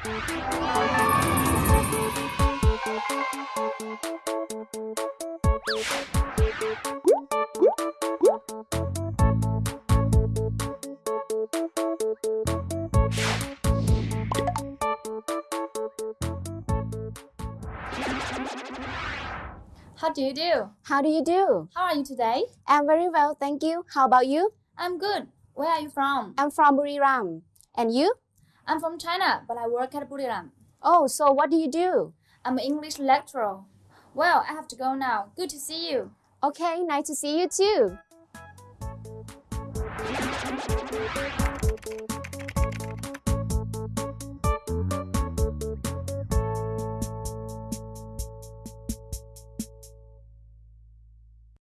How do you do? How do you do? How are you today? I'm very well, thank you. How about you? I'm good. Where are you from? I'm from Buriram. And you? I'm from China, but I work at Buriram. Oh, so what do you do? I'm an English lecturer. Well, I have to go now. Good to see you. Okay, nice to see you too.